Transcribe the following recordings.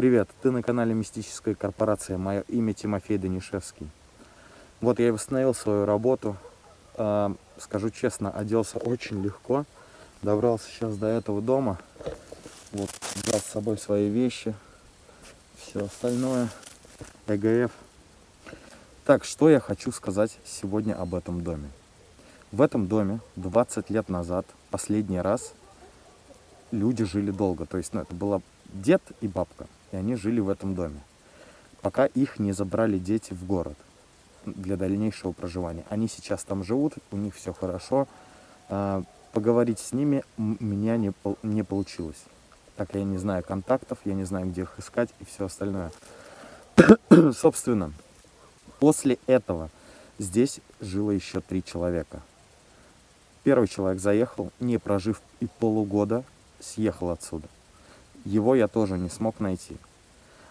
Привет, ты на канале Мистическая корпорация, мое имя Тимофей Данишевский. Вот я и восстановил свою работу, э, скажу честно, оделся очень легко, добрался сейчас до этого дома, вот взял с собой свои вещи, все остальное, ЭГФ. Так, что я хочу сказать сегодня об этом доме. В этом доме 20 лет назад, последний раз, люди жили долго, то есть ну, это была дед и бабка и они жили в этом доме, пока их не забрали дети в город для дальнейшего проживания. Они сейчас там живут, у них все хорошо. А, поговорить с ними у меня не, не получилось. Так я не знаю контактов, я не знаю, где их искать и все остальное. Собственно, после этого здесь жило еще три человека. Первый человек заехал, не прожив и полугода, съехал отсюда его я тоже не смог найти.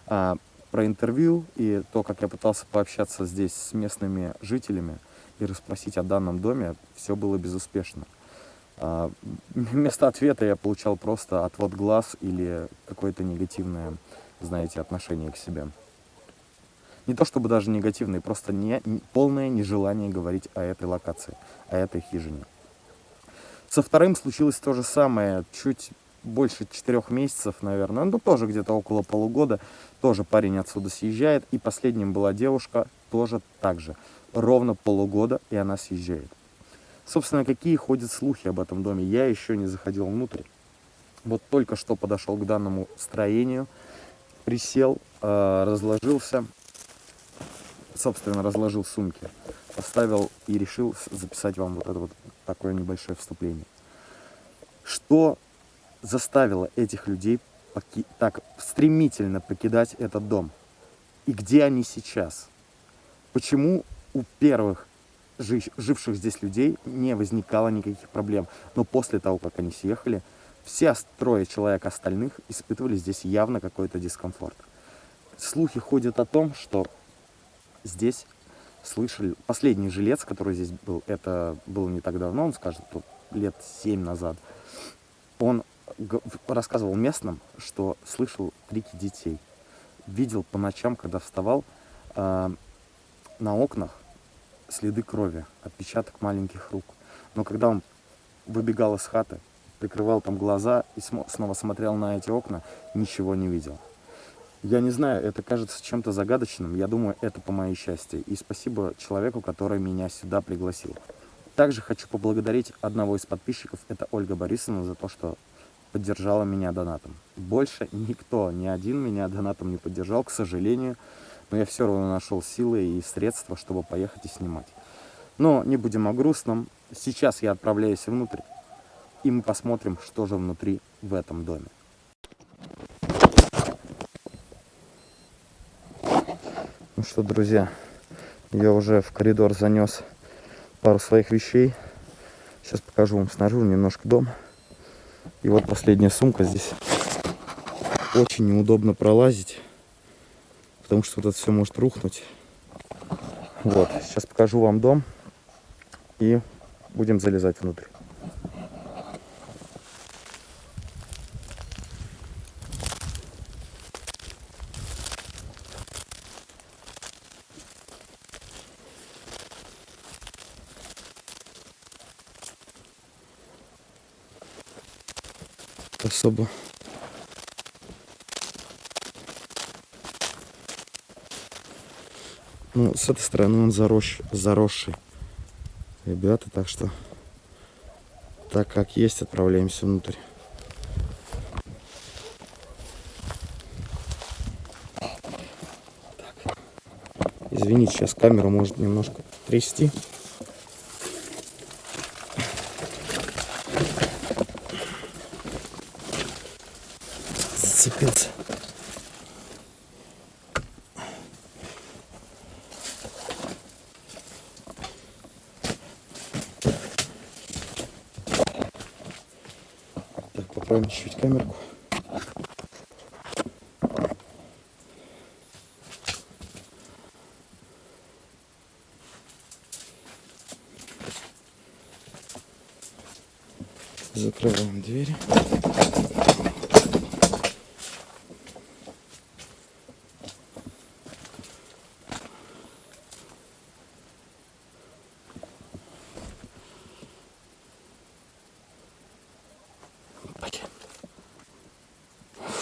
А, про интервью и то, как я пытался пообщаться здесь с местными жителями и расспросить о данном доме, все было безуспешно. А, вместо ответа я получал просто отвод глаз или какое-то негативное, знаете, отношение к себе. Не то чтобы даже негативное, просто не, полное нежелание говорить о этой локации, о этой хижине. Со вторым случилось то же самое, чуть больше четырех месяцев, наверное, ну тоже где-то около полугода, тоже парень отсюда съезжает, и последним была девушка, тоже так же, ровно полугода, и она съезжает. Собственно, какие ходят слухи об этом доме, я еще не заходил внутрь. Вот только что подошел к данному строению, присел, э, разложился, собственно, разложил сумки, поставил и решил записать вам вот это вот такое небольшое вступление. Что заставило этих людей так стремительно покидать этот дом? И где они сейчас? Почему у первых живших здесь людей не возникало никаких проблем? Но после того, как они съехали, все трое человек остальных испытывали здесь явно какой-то дискомфорт. Слухи ходят о том, что здесь слышали... Последний жилец, который здесь был, это было не так давно, он скажет, лет семь назад, он рассказывал местным, что слышал крики детей. Видел по ночам, когда вставал, э, на окнах следы крови, отпечаток маленьких рук. Но когда он выбегал из хаты, прикрывал там глаза и снова смотрел на эти окна, ничего не видел. Я не знаю, это кажется чем-то загадочным. Я думаю, это по моей счастье. И спасибо человеку, который меня сюда пригласил. Также хочу поблагодарить одного из подписчиков, это Ольга Борисовна, за то, что поддержала меня донатом. Больше никто, ни один меня донатом не поддержал, к сожалению. Но я все равно нашел силы и средства, чтобы поехать и снимать. Но не будем о грустном. Сейчас я отправляюсь внутрь. И мы посмотрим, что же внутри в этом доме. Ну что, друзья, я уже в коридор занес пару своих вещей. Сейчас покажу вам снаружи немножко дом. И вот последняя сумка здесь. Очень неудобно пролазить, потому что вот это все может рухнуть. Вот, сейчас покажу вам дом и будем залезать внутрь. особо. Ну, с этой стороны он заросший, заросший. Ребята, так что так как есть, отправляемся внутрь. Так. Извините, сейчас камеру может немножко трясти.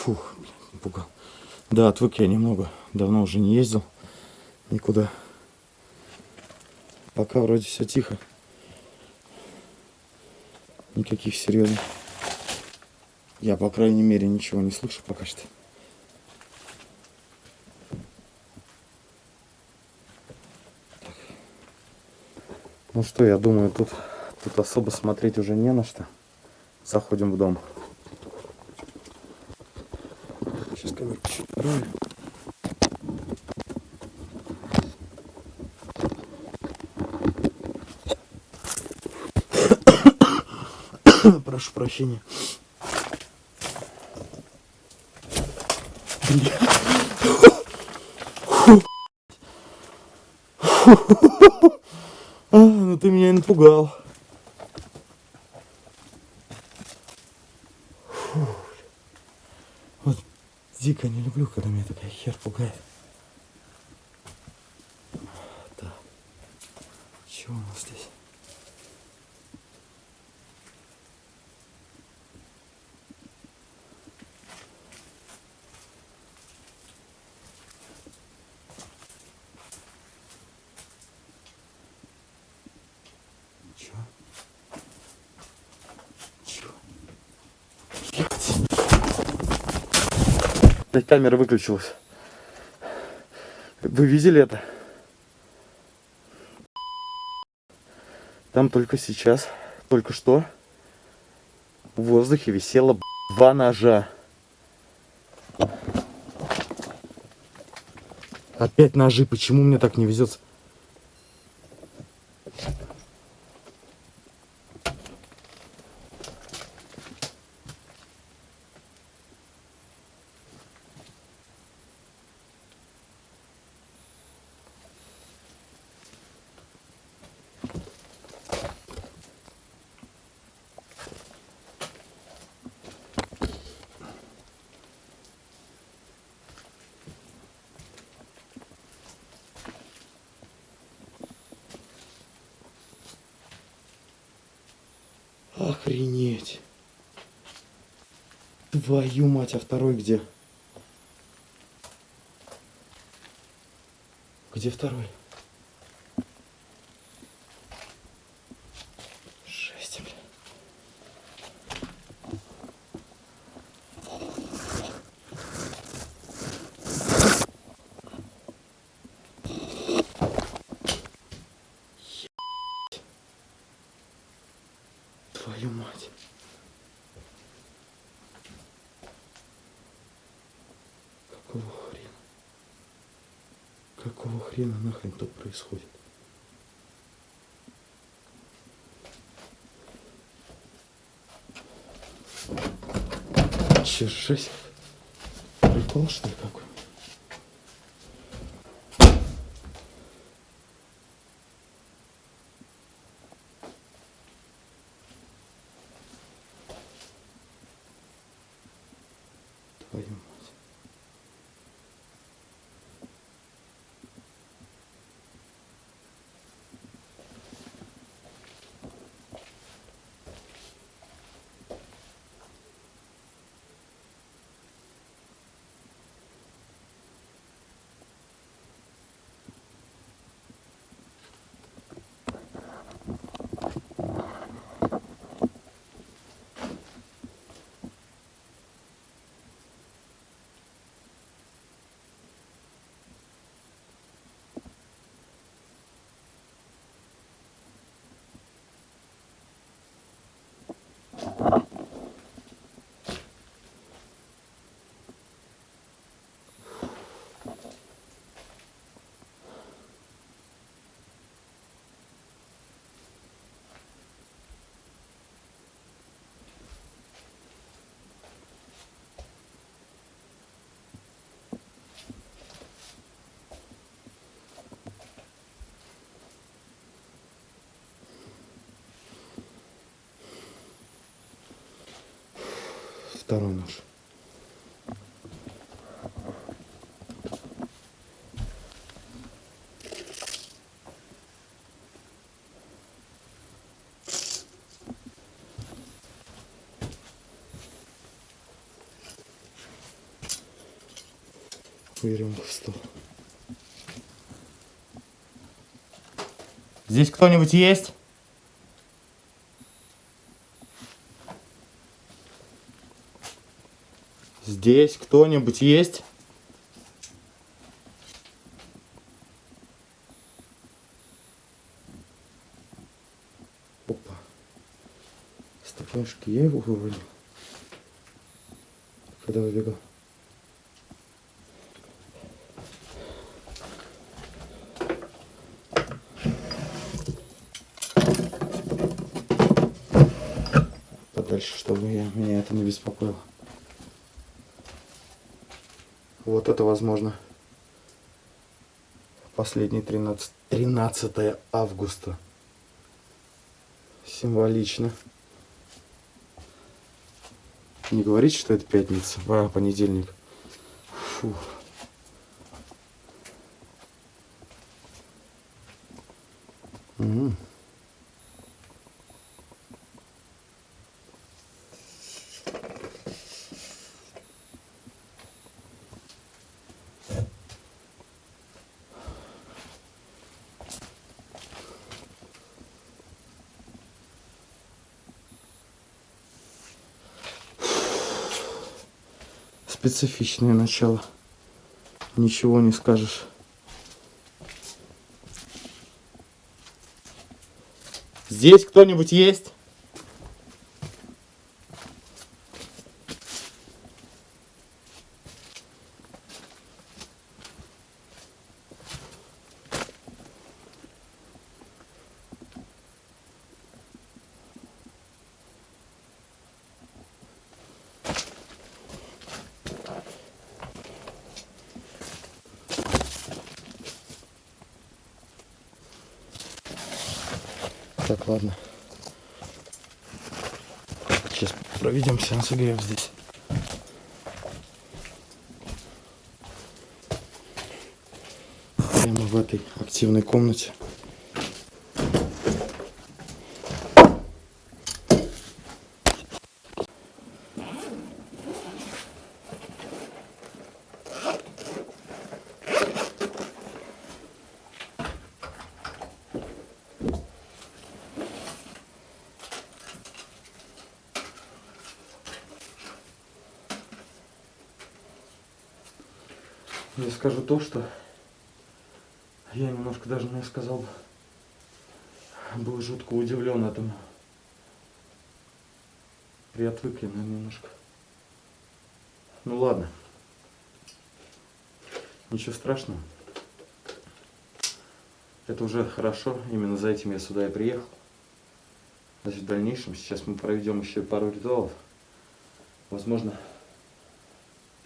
Фух, блин, напугал. Да, отвык я немного. Давно уже не ездил никуда. Пока вроде все тихо. Никаких серьезных. Я, по крайней мере, ничего не слышу пока что. Так. Ну что, я думаю, тут, тут особо смотреть уже не на что. Заходим в дом. Сейчас камеру чуть правильно. Прошу прощения. А, ну ты меня напугал. Вот дико не люблю, когда меня такая хер пугает. Так. Что у нас здесь? Чё? Чё? Блядь. Блядь, камера выключилась. Вы видели это? Там только сейчас, только что в воздухе висело два ножа. Опять ножи. Почему мне так не везет? Твою мать, а второй где? Где второй? Твою мать. Какого хрена? Какого хрена нахрен тут происходит? Че, жесть? Прикол, что ли, какой? Твою мать. Второй нож. Веревку в стол. Здесь кто-нибудь есть? Здесь кто-нибудь есть? Опа. Стаканчики я его вывалил. Когда выбегал. Подальше, чтобы я, меня это не беспокоило. Вот это возможно последний 13, 13 августа. Символично. Не говорить, что это пятница, а понедельник. Фу. Специфичное начало. Ничего не скажешь. Здесь кто-нибудь есть? Так, ладно. Сейчас проведем сеанс ИГФ здесь. Прямо в этой активной комнате. Я скажу то, что я немножко даже, не сказал, был жутко удивлен этому. Приотвыкли, наверное, немножко. Ну ладно. Ничего страшного. Это уже хорошо. Именно за этим я сюда и приехал. Значит, в дальнейшем сейчас мы проведем еще пару ритуалов. Возможно,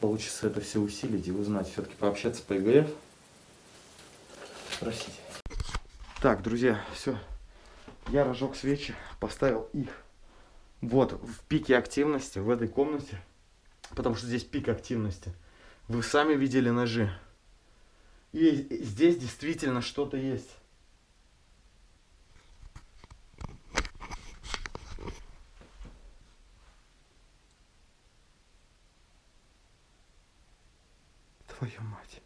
получится это все усилить и узнать, все-таки пообщаться по ИГФ. Спросите. Так, друзья, все. Я разжег свечи, поставил их вот в пике активности в этой комнате, потому что здесь пик активности. Вы сами видели ножи. И здесь действительно что-то есть. Твою мать.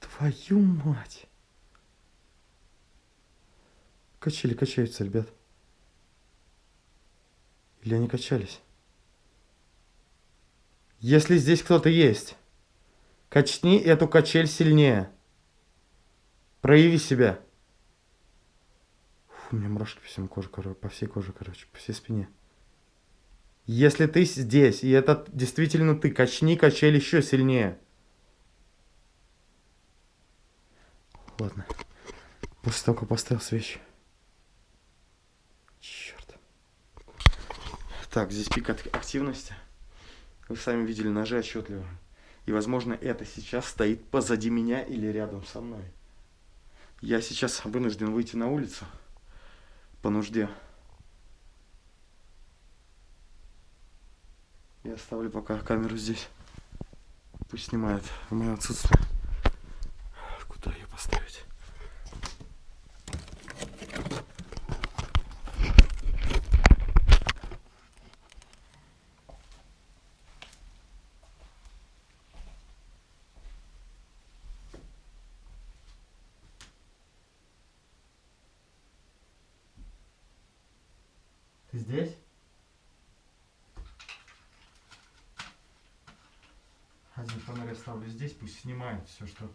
Твою мать. Качели качаются, ребят. Или они качались? Если здесь кто-то есть, качни эту качель сильнее. Прояви себя. Фу, у меня мурашки по всему коже, по всей коже, короче, по всей спине. Если ты здесь, и это действительно ты, качни качель еще сильнее. Ладно. После того, как поставил свечи. Черт. Так, здесь пик активности. Вы сами видели ножи отчетливо. И, возможно, это сейчас стоит позади меня или рядом со мной. Я сейчас вынужден выйти на улицу. По нужде. Я оставлю пока камеру здесь. Пусть снимает в мое отсутствие. Куда ее поставить? Ты здесь? Один фонарь оставлю здесь, пусть снимает все, что...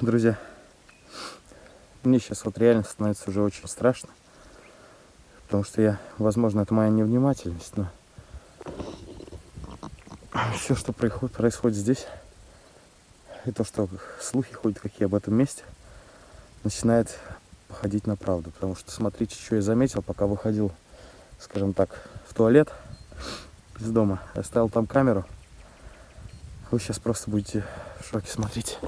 Друзья, мне сейчас вот реально становится уже очень страшно. Потому что я, возможно, это моя невнимательность, но все, что происходит, происходит здесь, и то, что слухи ходят какие об этом месте, начинает походить на правду. Потому что смотрите, что я заметил, пока выходил, скажем так, в туалет из дома. Я ставил там камеру. Вы сейчас просто будете в шоке смотреть.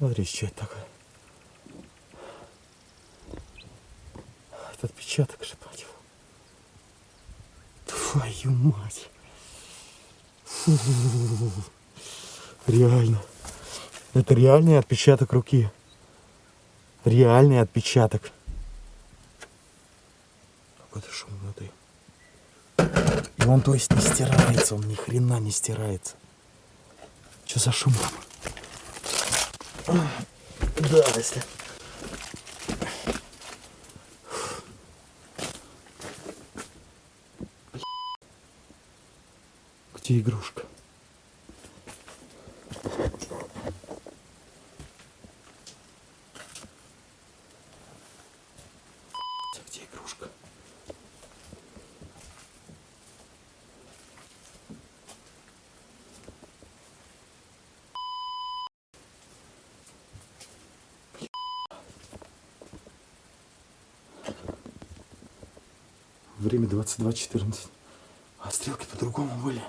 Смотрите, что это такое. Это отпечаток же, мать его. Твою мать. Фу. Реально. Это реальный отпечаток руки. Реальный отпечаток. Какой-то шум внутри. И он, то есть, не стирается, он ни хрена не стирается. Что за шум? Да, если. Где игрушка? Где игрушка? Время 22.14. А стрелки по-другому были.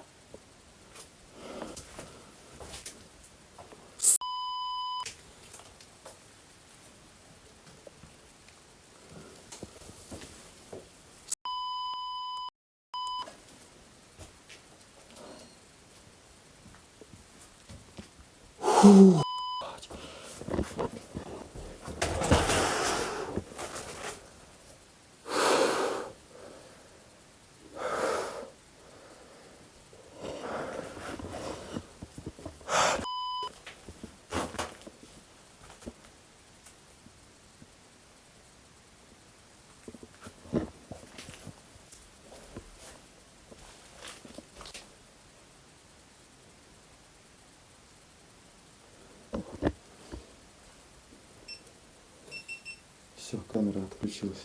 Все, камера отключилась.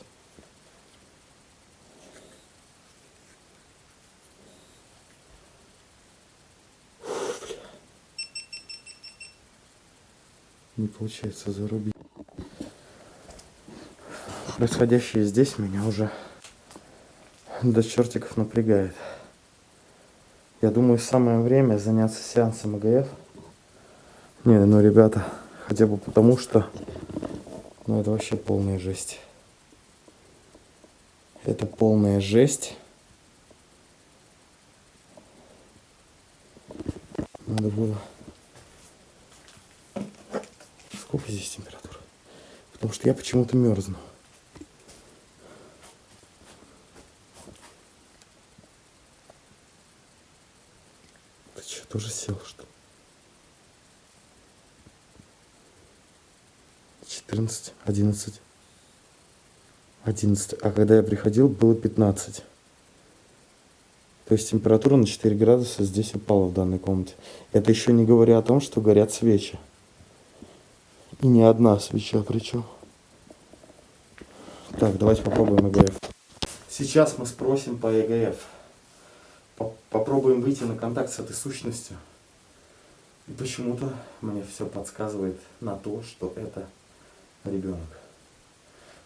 Не получается зарубить. Происходящее здесь меня уже до чертиков напрягает. Я думаю, самое время заняться сеансом АГФ. Не, ну, ребята, хотя бы потому, что ну это вообще полная жесть. Это полная жесть. Надо было... Сколько здесь температура? Потому что я почему-то мерзну. Ты что, тоже сел, что ли? 14, 11, 11. А когда я приходил, было 15. То есть температура на 4 градуса здесь упала в данной комнате. Это еще не говоря о том, что горят свечи. И не одна свеча причем. Так, давайте попробуем ЭГФ. Сейчас мы спросим по ЭГФ. Попробуем выйти на контакт с этой сущностью. И почему-то мне все подсказывает на то, что это ребенок.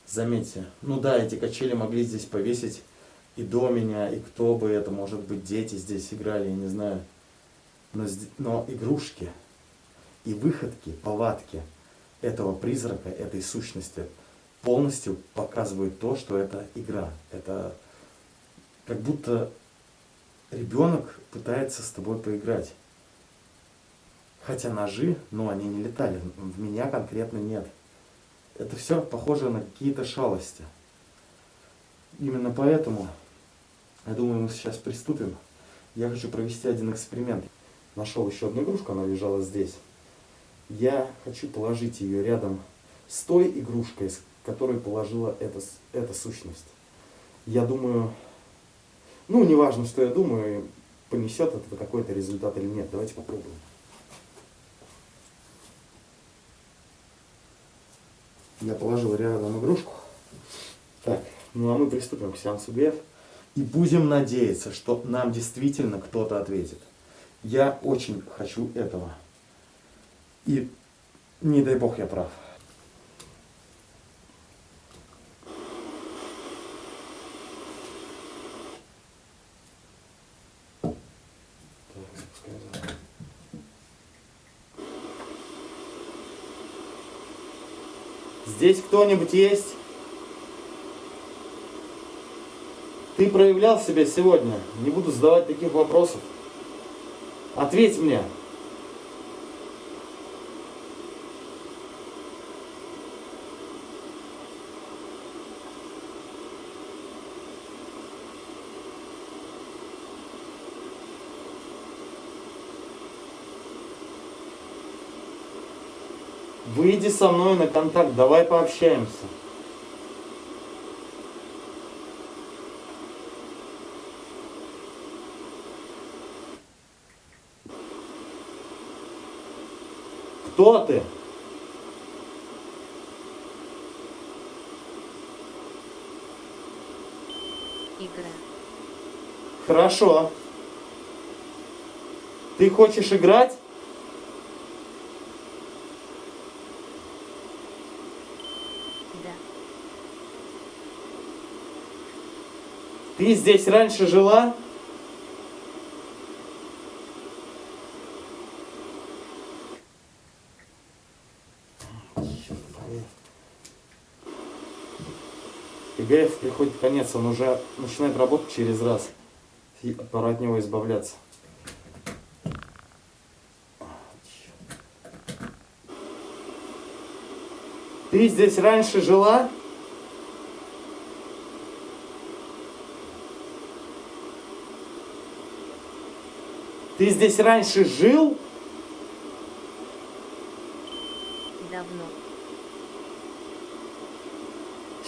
Заметьте, ну да, эти качели могли здесь повесить и до меня, и кто бы это, может быть, дети здесь играли, я не знаю. Но, но игрушки и выходки, повадки этого призрака, этой сущности полностью показывают то, что это игра. Это как будто ребенок пытается с тобой поиграть. Хотя ножи, но они не летали. В меня конкретно нет. Это все похоже на какие-то шалости. Именно поэтому, я думаю, мы сейчас приступим. Я хочу провести один эксперимент. Нашел еще одну игрушку, она лежала здесь. Я хочу положить ее рядом с той игрушкой, с которой положила эта, эта сущность. Я думаю, ну, неважно, что я думаю, понесет это какой-то результат или нет. Давайте попробуем. Я положил рядом игрушку. Так, ну а мы приступим к сеансу ГФ. И будем надеяться, что нам действительно кто-то ответит. Я очень хочу этого. И не дай бог я прав. Здесь кто-нибудь есть? Ты проявлял себя сегодня? Не буду задавать таких вопросов. Ответь мне. Выйди со мной на контакт, давай пообщаемся. Кто ты? Игра. Хорошо. Ты хочешь играть? Ты здесь раньше жила? ИГФ приходит конец, он уже начинает работать через раз. И пора от него избавляться. Ты здесь раньше жила? Ты здесь раньше жил? Давно.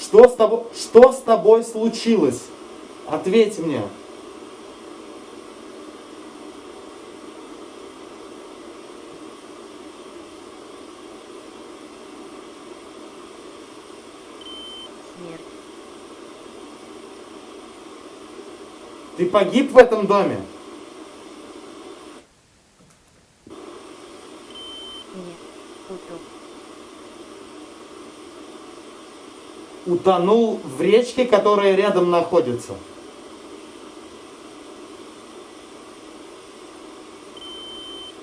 Что с тобой, что с тобой случилось? Ответь мне. Ты погиб в этом доме? утонул в речке, которая рядом находится.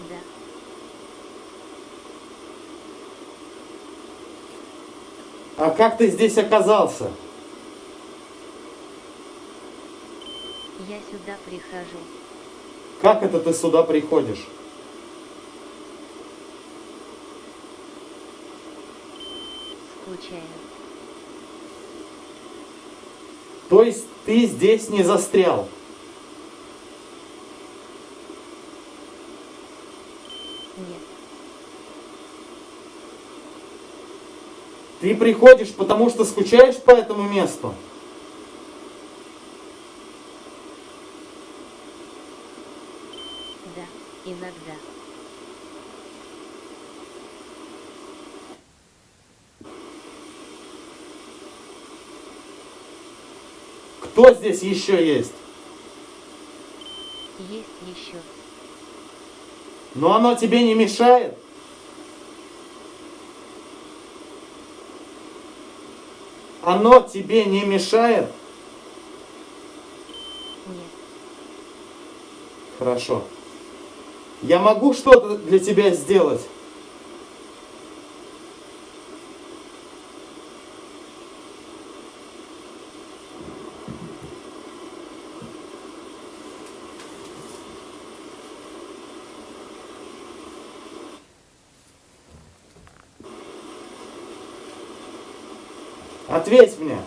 Да. А как ты здесь оказался? Я сюда прихожу. Как это ты сюда приходишь? Скучаю. То есть ты здесь не застрял. Нет. Ты приходишь, потому что скучаешь по этому месту? Да, иногда. Кто здесь еще есть? Есть еще. Но оно тебе не мешает? Оно тебе не мешает? Нет. Хорошо. Я могу что-то для тебя сделать? Ответь мне.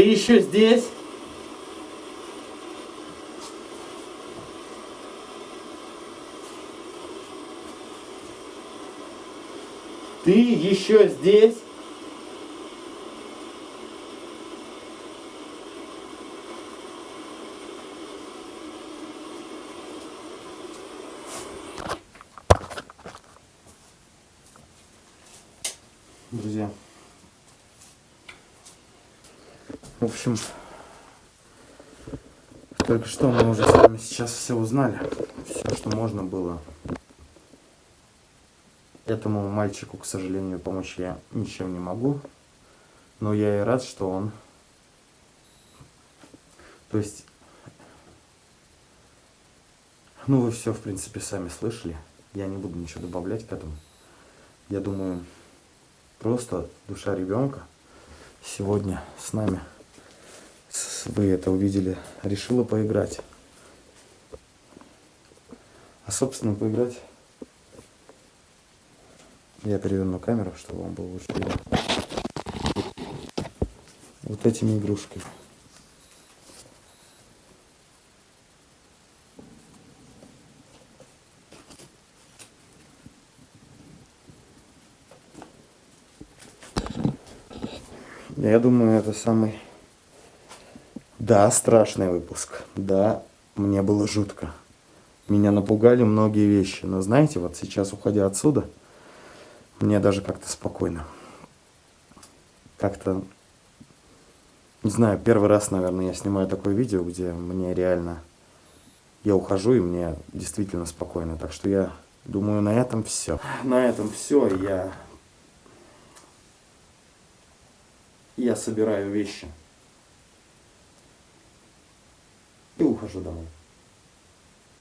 Ты еще здесь? Ты еще здесь? Друзья. В общем, только что мы уже с вами сейчас все узнали. Все, что можно было. Этому мальчику, к сожалению, помочь я ничем не могу. Но я и рад, что он... То есть... Ну, вы все, в принципе, сами слышали. Я не буду ничего добавлять к этому. Я думаю, просто душа ребенка сегодня с нами, вы это увидели, решила поиграть. А, собственно, поиграть я переверну камеру, чтобы вам было лучше видно. Вот этими игрушками. Я думаю, это самый... Да, страшный выпуск. Да, мне было жутко. Меня напугали многие вещи. Но знаете, вот сейчас, уходя отсюда, мне даже как-то спокойно. Как-то... Не знаю, первый раз, наверное, я снимаю такое видео, где мне реально... Я ухожу, и мне действительно спокойно. Так что я думаю, на этом все. На этом все. Я я собираю вещи и ухожу домой.